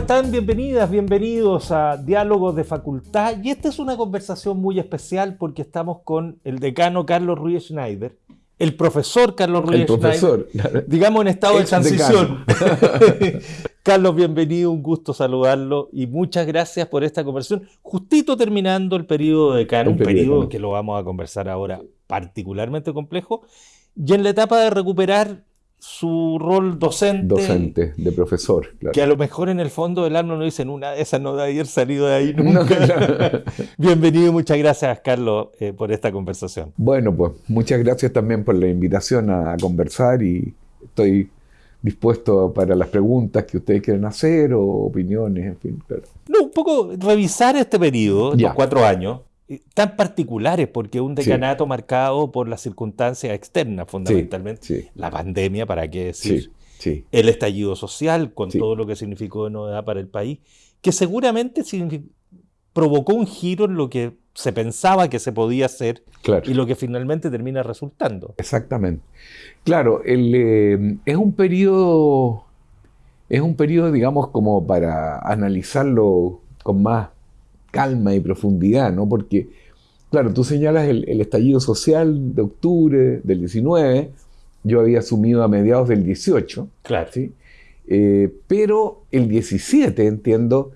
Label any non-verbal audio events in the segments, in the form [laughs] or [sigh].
están? Bienvenidas, bienvenidos a Diálogos de Facultad. Y esta es una conversación muy especial porque estamos con el decano Carlos Ruiz Schneider, el profesor Carlos Ruiz El profesor, Schneider, digamos en estado de transición. [laughs] [laughs] Carlos, bienvenido, un gusto saludarlo y muchas gracias por esta conversación. Justito terminando el periodo de decano, El un periodo periodo que lo vamos a conversar ahora particularmente complejo, y en la etapa de recuperar su rol docente, docente, de profesor, claro. que a lo mejor en el fondo del alma no dicen una de esas no de haber salido de ahí [laughs] No, nunca. claro. [laughs] Bienvenido y muchas gracias, Carlos, eh, por esta conversación. Bueno, pues muchas gracias también por la invitación a, a conversar y estoy dispuesto para las preguntas que ustedes quieran hacer o opiniones, en fin. claro. No, un poco revisar este periodo, Ya. cuatro años, tan particulares, porque un Sí. decanato marcado por las circunstancias externas, fundamentalmente. Sí, La pandemia, ¿para qué decir? El estallido social, con todo lo que significó de novedad para el país, que seguramente provocó un giro en lo que se pensaba que se podía hacer Claro. y lo que finalmente termina resultando. Exactamente. Claro, el, eh, es un periodo, es un periodo, digamos, como para analizarlo con más calma y profundidad, ¿no? Porque, claro, tú señalas el, el estallido social de octubre del 19, yo había asumido a mediados del 18, Claro. ¿sí? Eh, pero el 17, entiendo,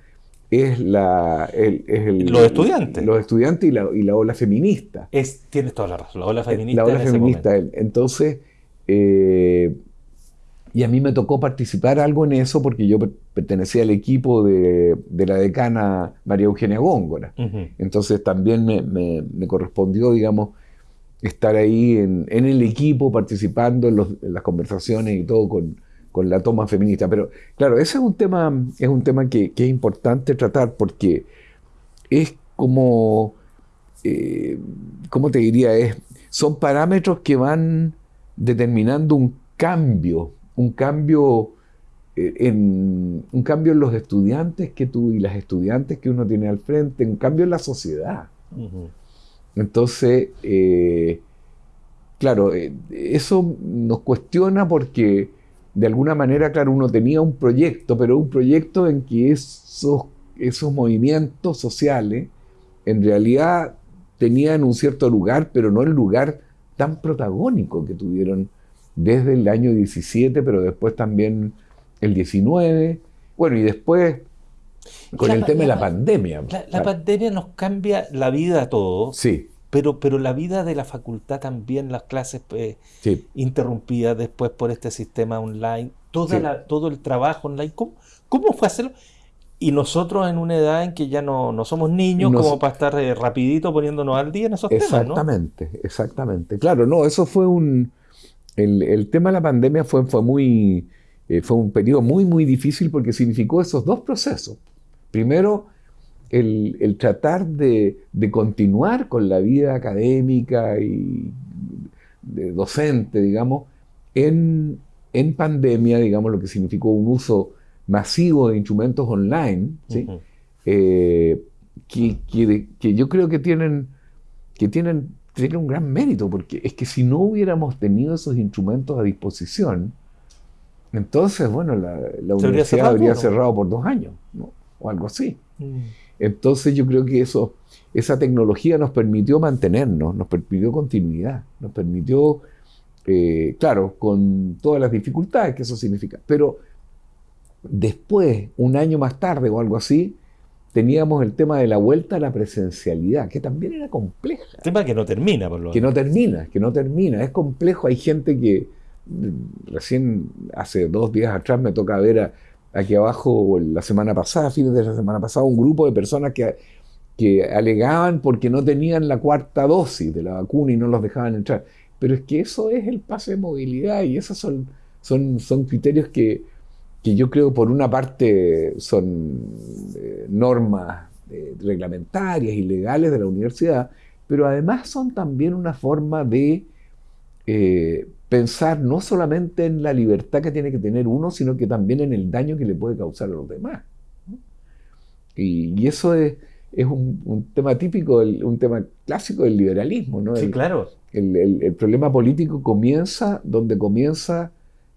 es, la, el, es el- Los estudiantes. Los estudiantes y la, y la ola feminista. Es, tienes toda la razón, la ola feminista. Eh, La ola en feminista. Entonces, eh, y a mí me tocó participar algo en eso porque yo per- pertenecía al equipo de, de la decana María Eugenia Góngora. Entonces también me, me- me correspondió, digamos, estar ahí en, en el equipo, participando en, los- en las conversaciones y todo con, con la toma feminista. Pero claro, ese es un tema, es un tema que, que es importante tratar porque es como, eh, ¿cómo te diría? Es, son parámetros que van determinando un cambio, un cambio eh, en, un cambio en los estudiantes que tú y las estudiantes que uno tiene al frente, un cambio en la sociedad. Entonces, eh, claro, eh, eso nos cuestiona porque de alguna manera, claro, uno tenía un proyecto, pero un proyecto en que esos, esos movimientos sociales en realidad tenían un cierto lugar, pero no el lugar tan protagónico que tuvieron desde el año 17, pero después también el 19, bueno, y después con La el tema de la la pa- pandemia. La, pandemia nos cambia la vida a todos, Sí, pero, pero la vida de la facultad también, las clases eh, sí. interrumpidas después por este sistema online, toda Sí. la- todo el trabajo online. ¿Cómo, cómo fue hacerlo? Y nosotros en una edad en que ya no, no somos niños Nos- como para estar eh, rapidito poniéndonos al día en esos temas, ¿no? Exactamente, exactamente. Claro, no, eso fue un... El, el tema de la pandemia fue, fue muy... eh, fue un periodo muy, muy difícil porque significó esos dos procesos. Primero, el, el tratar de, de continuar con la vida académica y de docente, digamos, en, en pandemia, digamos, lo que significó un uso masivo de instrumentos online, ¿sí? Eh, que, que- que yo creo que tienen, que tienen, tienen un gran mérito, porque es que si no hubiéramos tenido esos instrumentos a disposición, entonces, bueno, la, universidad cerrado, habría cerrado por dos años, ¿no? o algo así. Mm. Entonces yo creo que eso, esa tecnología nos permitió mantenernos, nos permitió continuidad, nos permitió, eh, claro, con todas las dificultades que eso significa, pero después, un año más tarde o algo así, teníamos el tema de la vuelta a la presencialidad, que también era compleja, Tema que no termina, por lo que no termina, que no termina, es complejo, hay gente que recién hace dos días atrás me toca ver a- aquí abajo, la semana pasada, fines de la semana pasada, un grupo de personas que, que alegaban porque no tenían la cuarta dosis de la vacuna y no los dejaban entrar. Pero es que eso es el pase de movilidad y esos son, son, son criterios que, que yo creo por una parte son eh, normas eh, reglamentarias y legales de la universidad, pero además son también una forma de eh, pensar no solamente en la libertad que tiene que tener uno, sino que también en el daño que le puede causar a los demás. Y, y eso es, es un, un tema típico, un tema clásico del liberalismo. ¿no? Sí, El- claro. el, el- el problema político comienza donde comienza,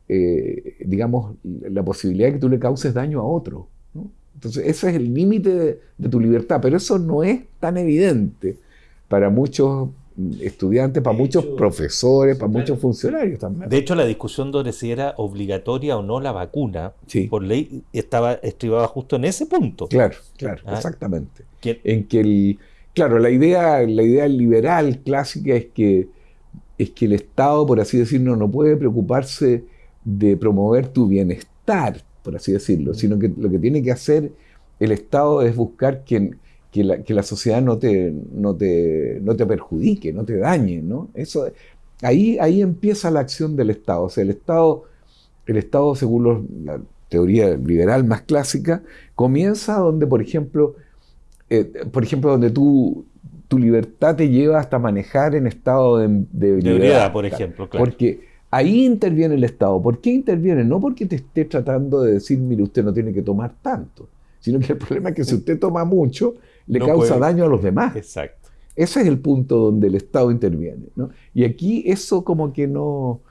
eh, digamos, la posibilidad de que tú le causes daño a otro. ¿no? Entonces, ese es el límite de, tu libertad, pero eso no es tan evidente para muchos estudiantes, para muchos profesores, para muchos funcionarios también. De hecho, la discusión sobre si era obligatoria o no la vacuna, por ley, estaba estribada justo en ese punto. Claro, claro, ah. exactamente. En que el, claro, la idea, la idea liberal clásica es que, es que el Estado, por así decirlo, no puede preocuparse de promover tu bienestar, por así decirlo, sino que lo que tiene que hacer el Estado es buscar que, que, la, sociedad no te, no, te, no te perjudique, no te dañe. ¿no? Eso, ahí, ahí empieza la acción del Estado. O sea, el Estado, el Estado según la teoría liberal más clásica, comienza donde, por ejemplo, eh, por ejemplo, donde tú, tu libertad te lleva hasta manejar en estado de, de, por ejemplo. Claro. Porque Ahí interviene el Estado. ¿Por qué interviene? No porque te esté tratando de decir, mire, usted no tiene que tomar tanto, sino que el problema es que si usted toma mucho, le causa daño a los demás. Exacto. Ese es el punto donde el Estado interviene. Y aquí eso como que no,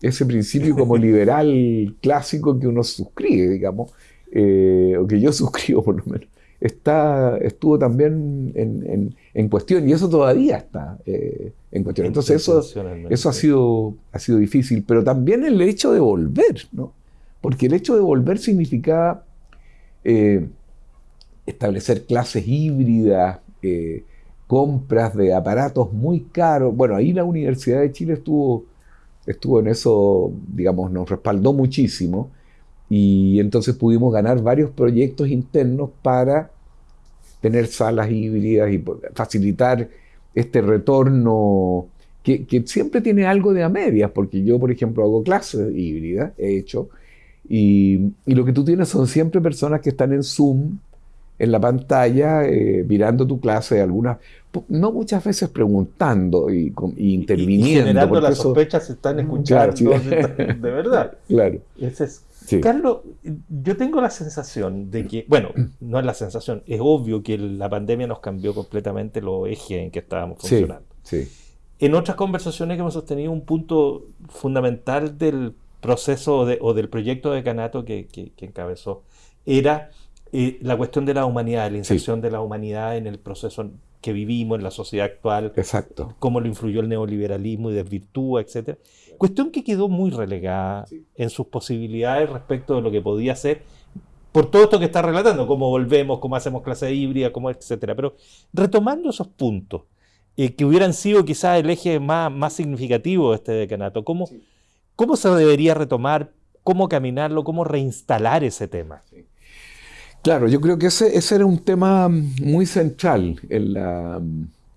ese principio como [laughs] liberal clásico que uno suscribe, digamos, eh, o que yo [laughs] suscribo por lo menos, está, estuvo también en, cuestión y eso todavía está eh, en cuestión. Entonces eso, eso ha, sido, ha sido difícil, pero también el hecho de volver, ¿no? Porque el hecho de volver significaba eh, establecer clases híbridas, eh, compras de aparatos muy caros. Bueno, ahí la Universidad de Chile estuvo, estuvo en eso, digamos, nos respaldó muchísimo y entonces pudimos ganar varios proyectos internos para tener salas híbridas y facilitar este retorno que, siempre tiene algo de a medias, porque yo, por ejemplo, hago clases híbridas, he hecho, y, lo que tú tienes son siempre personas que están en Zoom, en la pantalla, eh, mirando tu clase, algunas, no muchas veces preguntando y, interviniendo. Y, generando las sospechas se están escuchando, [laughs] de verdad. [laughs] Claro. Ese es Carlos, yo tengo la sensación de que, bueno, no es la sensación, es obvio que la pandemia nos cambió completamente los ejes en que estábamos funcionando. Sí, En otras conversaciones que hemos sostenido, un punto fundamental del proceso o del proyecto de Canato que, encabezó era eh, la cuestión de la humanidad, la inserción de la humanidad en el proceso que vivimos, en la sociedad actual. Exacto. Cómo lo influyó el neoliberalismo y desvirtúa, etcétera. Cuestión que quedó muy relegada en sus posibilidades respecto de lo que podía ser por todo esto que está relatando, cómo volvemos, cómo hacemos clase híbrida, cómo, etcétera. Pero retomando esos puntos, eh, que hubieran sido quizás el eje más, más significativo de este decanato, ¿cómo, ¿cómo se debería retomar? ¿Cómo caminarlo? ¿Cómo reinstalar ese tema? Claro, yo creo que ese, ese era un tema muy central en la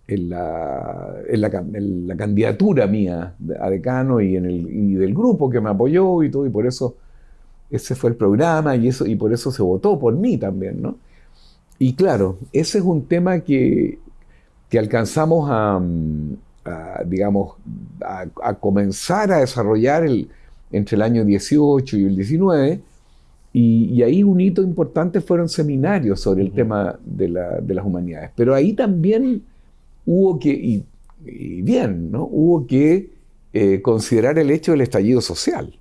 en la, en la, candidatura mía a decano y, en el, del grupo que me apoyó y todo, y por eso ese fue el programa y, eso, y por eso se votó por mí también, ¿no? Y claro, ese es un tema que, que alcanzamos a, digamos, a, comenzar a desarrollar el, entre el año 18 y el 19, y, ahí un hito importante fueron seminarios sobre el tema de, la, de las humanidades. Pero ahí también hubo que, y, bien, ¿no? hubo que eh, considerar el hecho del estallido social.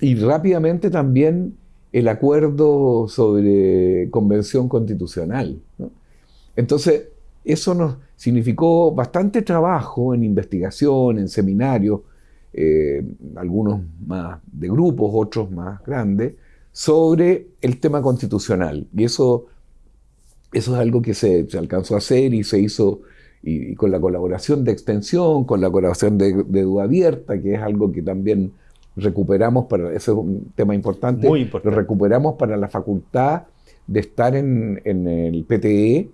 Y rápidamente también el acuerdo sobre convención constitucional. Entonces, eso nos significó bastante trabajo en investigación, en seminarios, eh, algunos más de grupos, otros más grandes, sobre el tema constitucional. Y eso, eso es algo que se, se alcanzó a hacer y se hizo y, con la colaboración de extensión, con la colaboración de, duda abierta, que es algo que también recuperamos para, ese es un tema importante, Muy importante. lo recuperamos para la facultad de estar en, el PTE,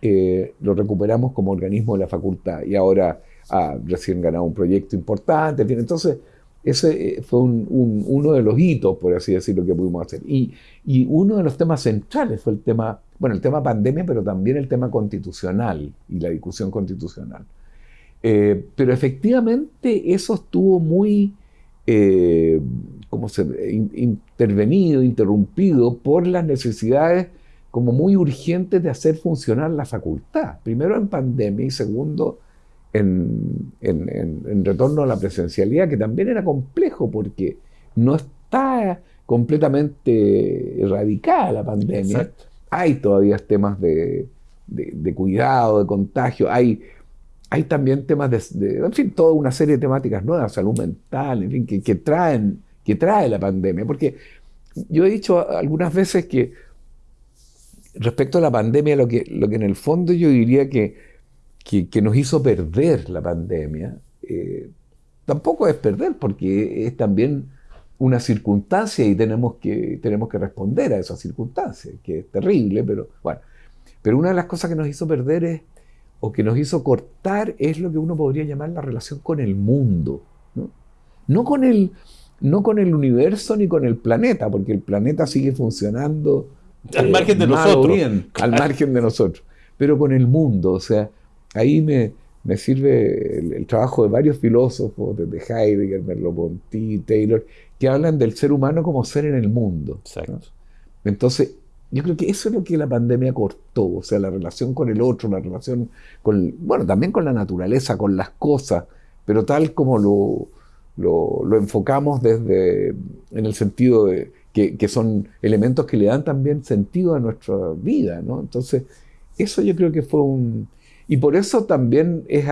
eh, lo recuperamos como organismo de la facultad y ahora ha recién ganado un proyecto importante, entonces ese eh, fue uno de los hitos, por así decirlo, que pudimos hacer. Y, y, uno de los temas centrales fue el tema, bueno, el tema pandemia, pero también el tema constitucional y la discusión constitucional. Eh, pero efectivamente eso estuvo muy, eh, se, intervenido, interrumpido por las necesidades como muy urgentes de hacer funcionar la facultad. Primero en pandemia y segundo en, retorno a la presencialidad, que también era complejo porque no está completamente erradicada la pandemia. Hay todavía temas de, cuidado, de contagio, hay, hay también temas de, en fin, toda una serie de temáticas nuevas, salud mental, en fin, que, traen, que trae la pandemia. Porque yo he dicho algunas veces que respecto a la pandemia, lo que, lo que en el fondo yo diría que, que, nos hizo perder la pandemia, eh, tampoco es perder, porque es también una circunstancia y tenemos que, tenemos que responder a esa circunstancia, que es terrible, pero bueno. Pero una de las cosas que nos hizo perder es, o que nos hizo cortar, es lo que uno podría llamar la relación con el mundo. No, no con, el, no con el universo ni con el planeta, porque el planeta sigue funcionando al margen de nosotros. al margen de nosotros. Pero con el mundo, o sea, ahí me, me sirve el, trabajo de varios filósofos, desde Heidegger, Merleau-Ponty, Taylor, que hablan del ser humano como ser en el mundo. Entonces, yo creo que eso es lo que la pandemia cortó, o sea, la relación con el otro, la relación con, bueno, también con la naturaleza, con las cosas, pero tal como lo, lo, lo enfocamos desde, en el sentido de que, son elementos que le dan también sentido a nuestra vida, ¿no? Entonces, eso yo creo que fue un... Y por eso también es,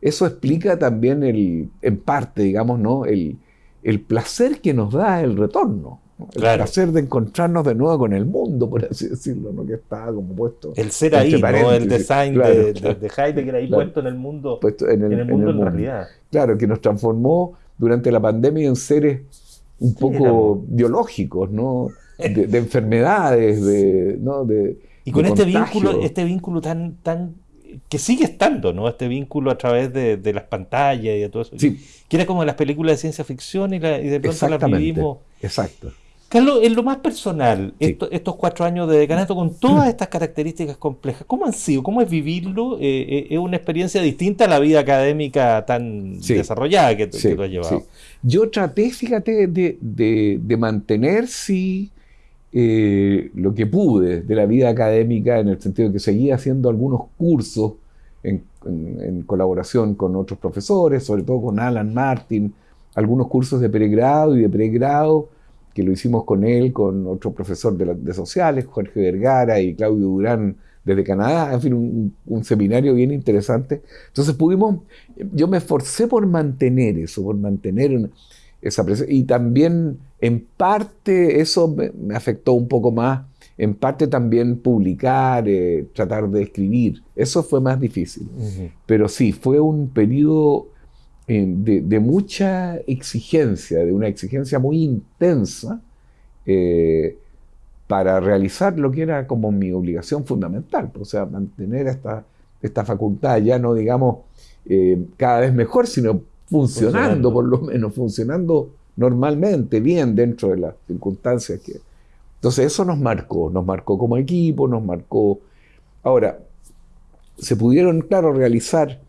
eso explica también el, en parte, digamos, ¿no? El, el placer que nos da el retorno. El placer de encontrarnos de nuevo con el mundo, por así decirlo, ¿no? que está como puesto. El ser ahí, ¿no? el design de, de, Heidegger ahí puesto en el mundo, en el, mundo en, realidad. Claro, que nos transformó durante la pandemia en seres un poco biológicos, ¿no? [laughs] De, enfermedades, de, ¿no? de Y con este vínculo, este vínculo tan, tan que sigue estando, ¿no? Este vínculo a través de, las pantallas y de todo eso. Sí. Que era como las películas de ciencia ficción y, de pronto las vivimos. Exacto. Carlos, en lo más personal, estos cuatro años de decanato con todas estas características complejas, ¿cómo han sido? ¿Cómo es vivirlo? Eh, eh, ¿Es una experiencia distinta a la vida académica tan desarrollada que, tú has llevado? Yo traté, fíjate, de, mantener, sí, eh, lo que pude de la vida académica, en el sentido de que seguía haciendo algunos cursos en, colaboración con otros profesores, sobre todo con Alan Martin, algunos cursos de pregrado y de pregrado que lo hicimos con él, con otro profesor de, sociales, Jorge Vergara y Claudio Durán desde Canadá, en fin, un, seminario bien interesante. Entonces pudimos, yo me esforcé por mantener eso, por mantener esa y también en parte eso me, afectó un poco más, en parte también publicar, eh, tratar de escribir, eso fue más difícil. Pero sí, fue un periodo de, mucha exigencia, de una exigencia muy intensa eh, para realizar lo que era como mi obligación fundamental, o sea, mantener esta, esta facultad ya no digamos eh, cada vez mejor, sino funcionando, por lo menos, funcionando normalmente, bien dentro de las circunstancias que... Entonces eso nos marcó, nos marcó como equipo, nos marcó... Ahora, se pudieron, claro, realizar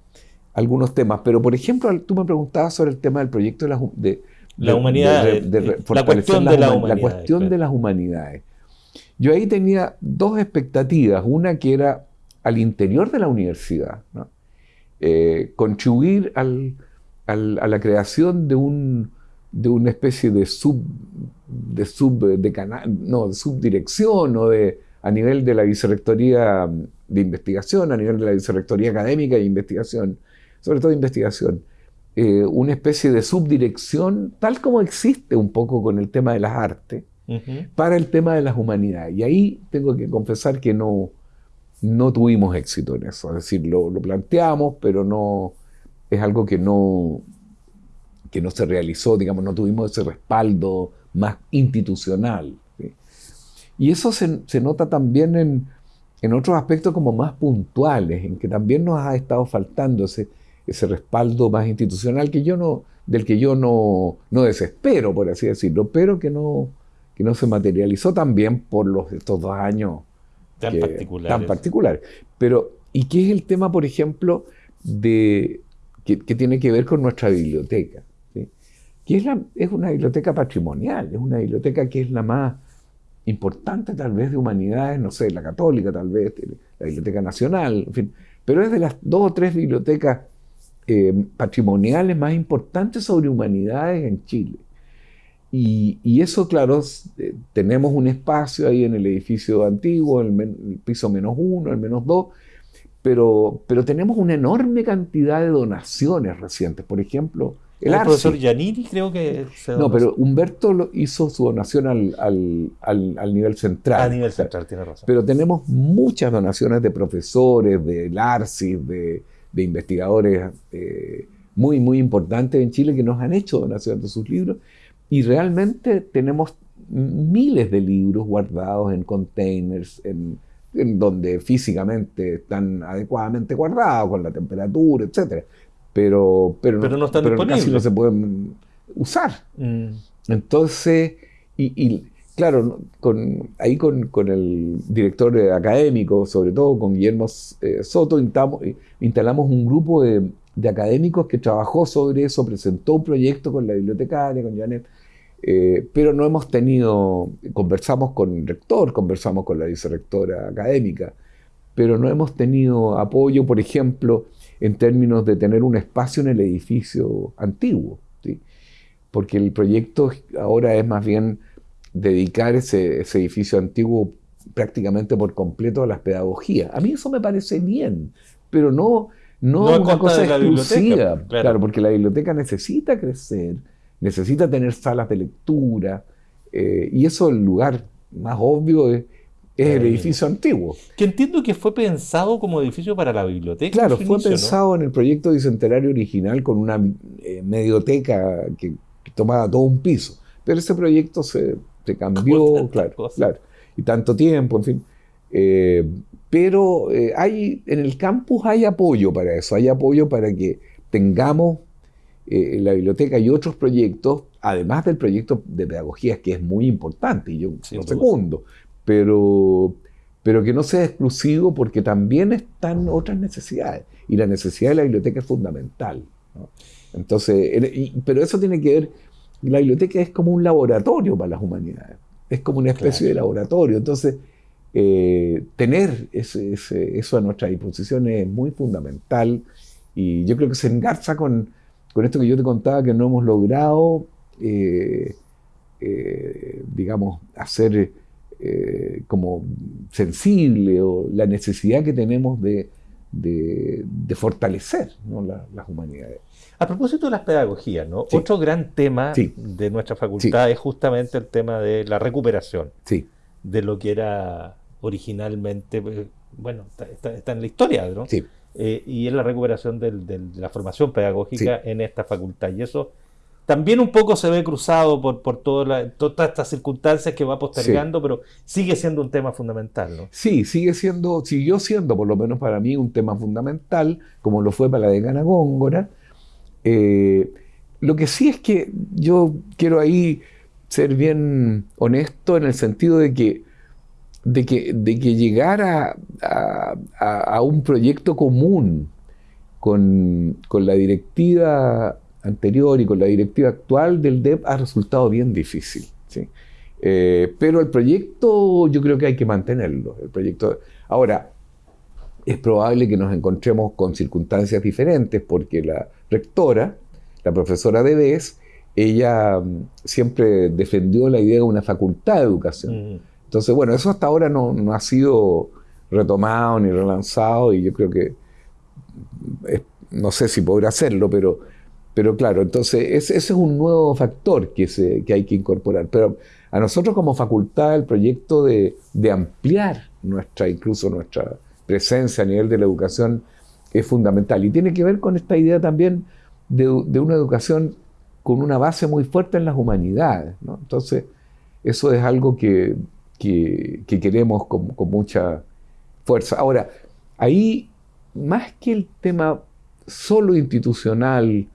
algunos temas. Pero, por ejemplo, tú me preguntabas sobre el tema del proyecto de la, de, la humanidad, de, la cuestión, de, la, cuestión de las humanidades. Yo ahí tenía dos expectativas. Una que era al interior de la universidad, eh, contribuir al, al, a la creación de, un, de una especie de sub de sub de canal, no, de subdirección o de a nivel de la vicerrectoría de investigación, a nivel de la vicerrectoría académica de investigación, sobre todo investigación, eh, una especie de subdirección, tal como existe un poco con el tema de las artes, para el tema de las humanidades. Y ahí tengo que confesar que no, no tuvimos éxito en eso. Es decir, lo, planteamos, pero no es algo que no, que no se realizó, digamos, no tuvimos ese respaldo más institucional. Y eso se, se nota también en, en, otros aspectos como más puntuales, en que también nos ha estado faltando ese, ese respaldo más institucional que yo no, del que yo no, no desespero, por así decirlo, pero que no, que no se materializó también por los, estos dos años tan, particulares. tan particulares. Pero, ¿y qué es el tema, por ejemplo, de, que, tiene que ver con nuestra biblioteca? Que es, la, es una biblioteca patrimonial, es una biblioteca que es la más importante tal vez de humanidades, no sé, la católica tal vez, la Biblioteca Nacional, en fin, pero es de las dos o tres bibliotecas eh, patrimoniales más importantes sobre humanidades en Chile. Y, eso, claro, eh, tenemos un espacio ahí en el edificio antiguo, el, el piso menos uno, el menos dos, pero, pero tenemos una enorme cantidad de donaciones recientes. Por ejemplo, el, profesor Giannini creo que se No, pero Humberto lo hizo su donación al, al, al, nivel central. A nivel central, tiene razón. Pero tenemos muchas donaciones de profesores, de LARCIS, de, de investigadores eh, muy, muy importantes en Chile que nos han hecho donaciones de sus libros y realmente tenemos miles de libros guardados en containers, en, donde físicamente están adecuadamente guardados, con la temperatura, etc. Pero, pero, no, están pero casi no se pueden usar. Mm. Entonces, y, claro, con, ahí con, el director académico, sobre todo con Guillermo eh, Soto, instalamos, un grupo de, de, académicos que trabajó sobre eso, presentó un proyecto con la bibliotecaria, con Janet, eh, pero no hemos tenido, conversamos con el rector, conversamos con la vicerectora académica, pero no hemos tenido apoyo, por ejemplo, en términos de tener un espacio en el edificio antiguo, ¿sí? porque el proyecto ahora es más bien dedicar ese, edificio antiguo prácticamente por completo a las pedagogías. A mí eso me parece bien, pero no, no, una cosa exclusiva, claro, porque la biblioteca necesita crecer necesita tener salas de lectura, eh, y eso el lugar más obvio es, el edificio antiguo. Que entiendo que fue pensado como edificio para la biblioteca. Claro, fue pensado en el proyecto bicentenario original con una eh, medioteca que, tomaba todo un piso. Pero ese proyecto se, cambió, claro, claro. Y tanto tiempo, en fin. Eh, pero hay, en el campus hay apoyo para eso, hay apoyo para que tengamos eh, la biblioteca y otros proyectos, además del proyecto de pedagogía, que es muy importante, y yo lo segundo, pero, pero que no sea exclusivo porque también están otras necesidades. Y la necesidad de la biblioteca es fundamental. Entonces, pero eso tiene que ver, la biblioteca es como un laboratorio para las humanidades, es como una especie de laboratorio. Entonces, eh, tener eso a nuestra disposición es muy fundamental y yo creo que se engarza con, con esto que yo te contaba que no hemos logrado, eh, eh, digamos, hacer eh, como sensible o la necesidad que tenemos de, fortalecer las humanidades. A propósito de las pedagogías, ¿no? otro gran tema de nuestra facultad es justamente el tema de la recuperación. De lo que era originalmente, bueno, está, en la historia, ¿no? Eh, y es la recuperación de la formación pedagógica en esta facultad. Y eso también un poco se ve cruzado por, por todas estas circunstancias que va postergando, pero sigue siendo un tema fundamental, ¿no? Sí, sigue siendo, siguió siendo, por lo menos para mí, un tema fundamental, como lo fue para la decana Góngora. Eh, lo que sí es que yo quiero ahí ser bien honesto en el sentido de que de que, de que llegar a, un proyecto común con, la directiva anterior y con la directiva actual del DEP ha resultado bien difícil. Eh, pero el proyecto yo creo que hay que mantenerlo. El proyecto, ahora, es probable que nos encontremos con circunstancias diferentes porque la rectora, la profesora de BES, ella mm, siempre defendió la idea de una facultad de educación. Entonces, bueno, eso hasta ahora no, ha sido retomado ni relanzado y yo creo que no sé si podrá hacerlo, pero, pero claro, entonces ese, es un nuevo factor que, se, que hay que incorporar. Pero a nosotros como facultad el proyecto de, ampliar nuestra, incluso nuestra presencia a nivel de la educación es fundamental y tiene que ver con esta idea también de, una educación con una base muy fuerte en las humanidades. Entonces, eso es algo que que, queremos con, mucha fuerza. Ahora, ahí, más que el tema solo institucional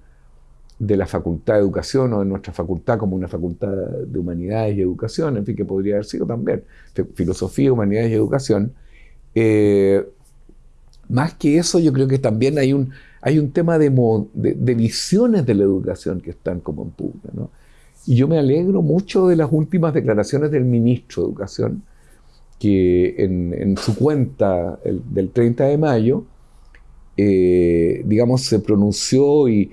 de la Facultad de Educación o de nuestra facultad como una facultad de Humanidades y Educación, en fin, que podría haber sido también Filosofía, Humanidades y Educación, eh, más que eso yo creo que también hay un, hay un tema de, de, visiones de la educación que están como en pugna. ¿no? Y yo me alegro mucho de las últimas declaraciones del ministro de Educación, que en, su cuenta del 30 de mayo, eh, digamos, se pronunció y,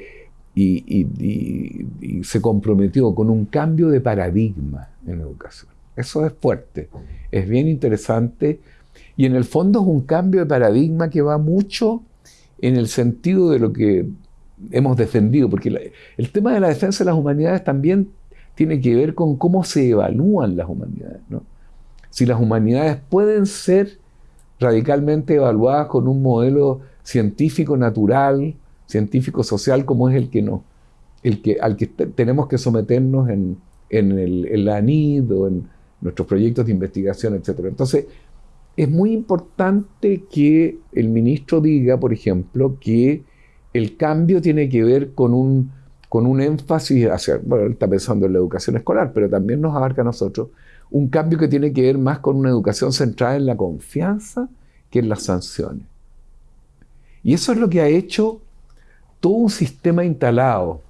y, se comprometió con un cambio de paradigma en educación. Eso es fuerte, es bien interesante y en el fondo es un cambio de paradigma que va mucho en el sentido de lo que hemos defendido, porque el tema de la defensa de las humanidades también tiene que ver con cómo se evalúan las humanidades. Si las humanidades pueden ser radicalmente evaluadas con un modelo científico natural, científico social como es el que no, el que, al que tenemos que someternos en, el, la ANID o en nuestros proyectos de investigación, etc. Entonces, es muy importante que el ministro diga, por ejemplo, que el cambio tiene que ver con un, con un énfasis hacia, bueno, él está pensando en la educación escolar, pero también nos abarca a nosotros, un cambio que tiene que ver más con una educación centrada en la confianza que en las sanciones. Y eso es lo que ha hecho todo un sistema instalado,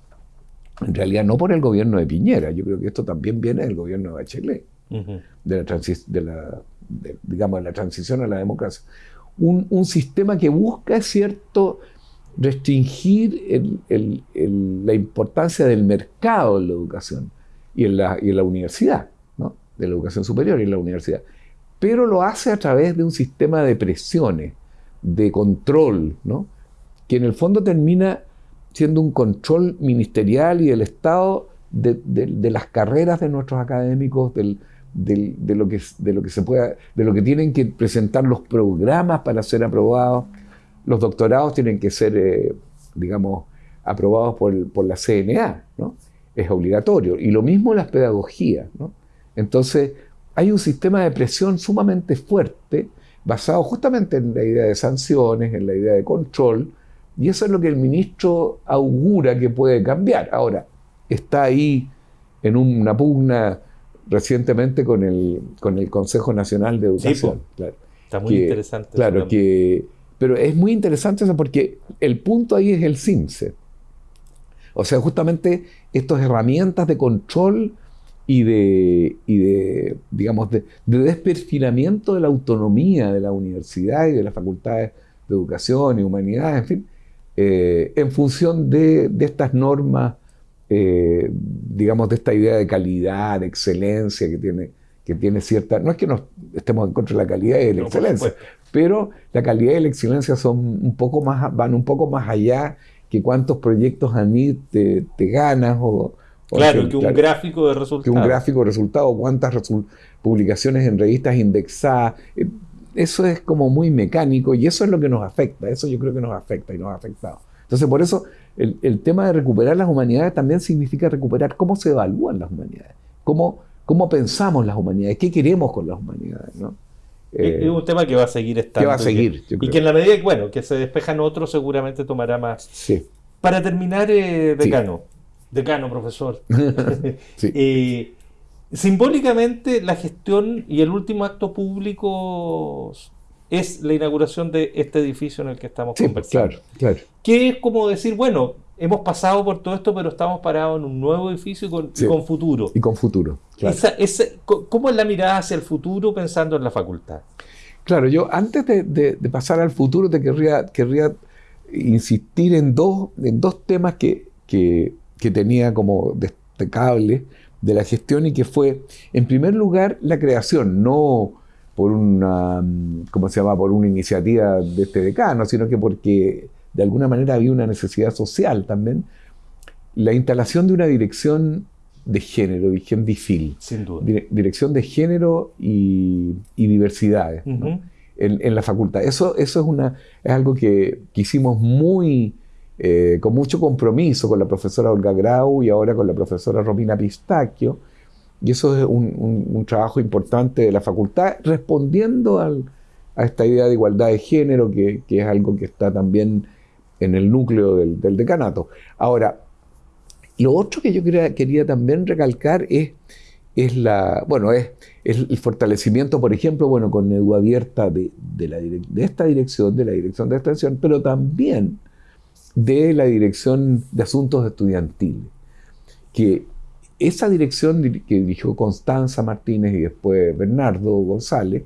en realidad no por el gobierno de Piñera, yo creo que esto también viene del gobierno de Bachelet, de, la de, la, digamos, la transición a la democracia. Un, un sistema que busca, cierto, restringir la importancia del mercado en la educación y en la, universidad, ¿no? de la educación superior y en la universidad. Pero lo hace a través de un sistema de presiones, de control, que en el fondo termina siendo un control ministerial y del Estado de, las carreras de nuestros académicos, de lo que se pueda, de lo que tienen que presentar los programas para ser aprobados. Los doctorados tienen que ser, eh, digamos, aprobados por, la CNA, ¿no? Es obligatorio. Y lo mismo las pedagogías, ¿no? Entonces, hay un sistema de presión sumamente fuerte, basado justamente en la idea de sanciones, en la idea de control, y eso es lo que el ministro augura que puede cambiar. Ahora, está ahí en una pugna recientemente con el, con el Consejo Nacional de Educación. claro, está muy interesante. Claro, que, pero es muy interesante eso porque el punto ahí es el CIMSE. O sea, justamente estas herramientas de control y de, y de digamos, de, de, desperfilamiento de la autonomía de la universidad y de las facultades de educación y humanidades, en fin, eh, en función de, estas normas, eh, digamos, de esta idea de calidad, de excelencia que tiene, que tiene cierta... No es que nos estemos en contra de la calidad y de la excelencia, pero la calidad y la excelencia son un poco más, van un poco más allá que cuántos proyectos a mí te, ganas o... claro, que, un gráfico de resultados. Que un gráfico de resultados, cuántas publicaciones en revistas indexadas. Eh, eso es como muy mecánico y eso es lo que nos afecta, eso yo creo que nos afecta y nos ha afectado. Entonces, por eso el, tema de recuperar las humanidades también significa recuperar cómo se evalúan las humanidades, cómo, cómo pensamos las humanidades, qué queremos con las humanidades. ¿no? Es un tema que va a seguir estando. Que va a seguir. Y que, en la medida que, bueno, que se despejan otros, seguramente tomará más. Sí. Para terminar, eh, decano, decano, profesor. [laughs] [laughs] sí. Eh, Simbólicamente, la gestión y el último acto público es la inauguración de este edificio en el que estamos conversando. Claro, claro. Que es como decir, bueno, hemos pasado por todo esto, pero estamos parados en un nuevo edificio con, con futuro. Y con futuro. Claro. ¿Cómo es la mirada hacia el futuro pensando en la facultad? Claro, yo antes de, pasar al futuro te querría, querría insistir en dos, en dos temas que, que, que tenía como destacables de la gestión y que fue, en primer lugar, la creación, no por una, ¿cómo se llama?, por una iniciativa de este decano, sino que porque de alguna manera había una necesidad social también, la instalación de una dirección de género, dirección DIFIL. Sin duda. dirección de género y, diversidades en, en, la facultad. Eso, eso es, una, es algo que, que hicimos muy eh, con mucho compromiso con la profesora Olga Grau y ahora con la profesora Romina Pistacchio. Y eso es un, trabajo importante de la facultad, respondiendo a esta idea de igualdad de género, que, es algo que está también en el núcleo del, decanato. Ahora, lo otro que yo quería, también recalcar es, es, la, bueno, es, el fortalecimiento, por ejemplo, bueno, con Edu Abierta de, de, de esta dirección, de la dirección de extensión, pero también de la Dirección de Asuntos Estudiantiles, que esa dirección que dirigió Constanza Martínez y después Bernardo González,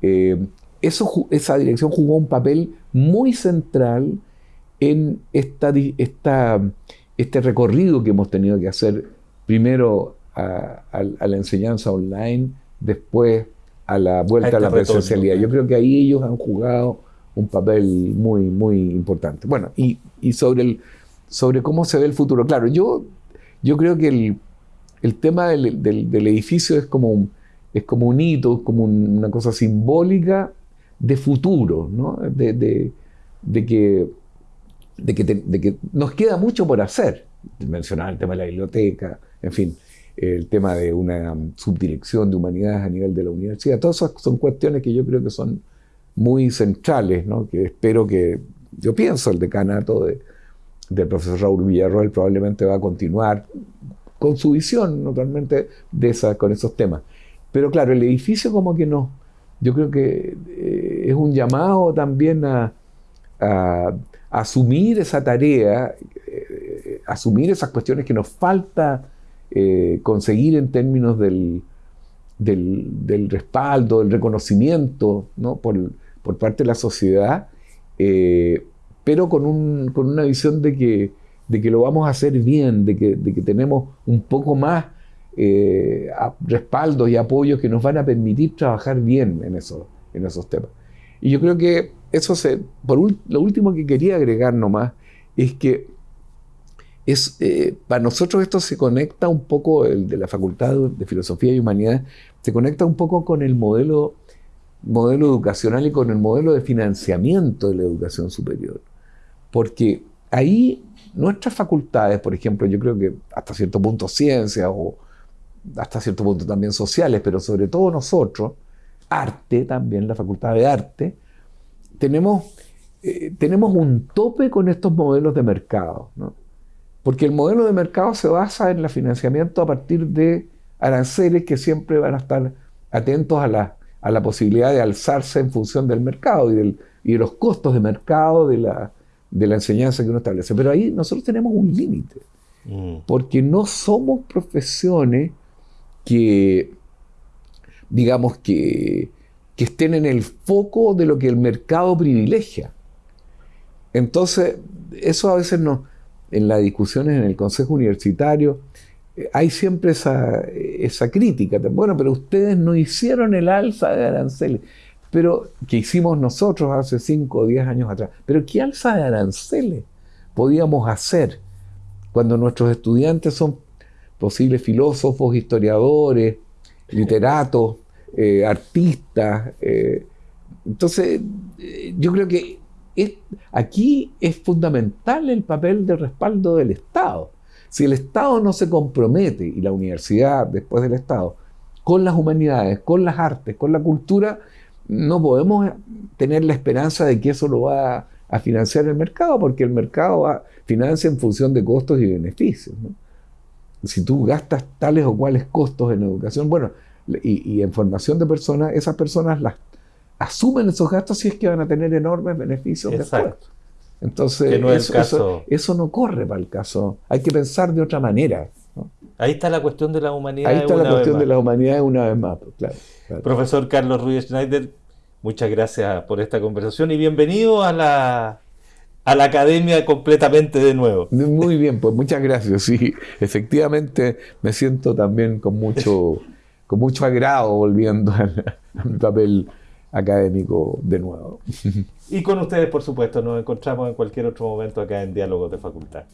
eh, eso, esa dirección jugó un papel muy central en esta, esta este recorrido que hemos tenido que hacer primero a, la enseñanza online, después a la vuelta a, la este presencialidad. Yo creo que ahí ellos han jugado un papel muy, muy importante. Bueno, y, sobre, el, sobre cómo se ve el futuro. Claro, yo, yo creo que el, el tema del, del, edificio es como, un, es como un hito, es como una cosa simbólica de futuro, ¿no? de, de, de que, de, que de que nos queda mucho por hacer. Mencionaba el tema de la biblioteca, en fin, el tema de una subdirección de humanidades a nivel de la universidad. Todas esas son cuestiones que yo creo que son muy centrales, ¿no? que espero que, yo pienso, el decanato de, del profesor Raúl Villarroel probablemente va a continuar con su visión, naturalmente, de esa, con esos temas. Pero claro, el edificio como que no, yo creo que eh, es un llamado también a, asumir esa tarea, eh, asumir esas cuestiones que nos falta eh, conseguir en términos del, del, respaldo, del reconocimiento ¿no? por, por, parte de la sociedad, eh, pero con, un, con, una visión de que, de que lo vamos a hacer bien, de que, de que tenemos un poco más respaldos y apoyos que nos van a permitir trabajar bien en, eso, en esos temas. Y yo creo que eso se, por lo último que quería agregar nomás es que es, eh, para nosotros esto se conecta un poco, el de la Facultad de Filosofía y Humanidad, se conecta un poco con el modelo, modelo educacional y con el modelo de financiamiento de la educación superior. Porque ahí nuestras facultades, por ejemplo, yo creo que hasta cierto punto ciencias o hasta cierto punto también sociales, pero sobre todo nosotros, arte también, la facultad de arte, tenemos, eh, tenemos un tope con estos modelos de mercado. ¿no? Porque el modelo de mercado se basa en el financiamiento a partir de aranceles que siempre van a estar atentos a la, a la posibilidad de alzarse en función del mercado y, del, y de los costos de mercado de la, de la enseñanza que uno establece. Pero ahí nosotros tenemos un límite, mm. porque no somos profesiones que, digamos, que, que estén en el foco de lo que el mercado privilegia. Entonces, eso a veces no en las discusiones en el Consejo Universitario, eh, hay siempre esa, esa, crítica. Bueno, pero ustedes no hicieron el alza de aranceles, pero que hicimos nosotros hace 5 o 10 años atrás. Pero ¿qué alza de aranceles podíamos hacer cuando nuestros estudiantes son posibles filósofos, historiadores, literatos, eh, artistas? Eh? entonces, yo creo que aquí es fundamental el papel de respaldo del Estado. Si el Estado no se compromete, y la universidad después del Estado, con las humanidades, con las artes, con la cultura, no podemos tener la esperanza de que eso lo va a, financiar el mercado, porque el mercado financia en función de costos y beneficios. Si tú gastas tales o cuales costos en educación, bueno, y, y en formación de personas, esas personas las asumen esos gastos si es que van a tener enormes beneficios después. Entonces, eso, no corre para el caso. Hay que pensar de otra manera. Ahí está la cuestión de la humanidad. Ahí está la cuestión de la humanidad una vez más. Pues, Profesor Carlos Ruiz Schneider, muchas gracias por esta conversación y bienvenido a la, a la academia completamente de nuevo. Muy bien, pues muchas gracias. Sí, efectivamente me siento también con mucho, [laughs] con mucho agrado volviendo a mi papel académico de nuevo. Y con ustedes, por supuesto, nos encontramos en cualquier otro momento acá en Diálogos de Facultad.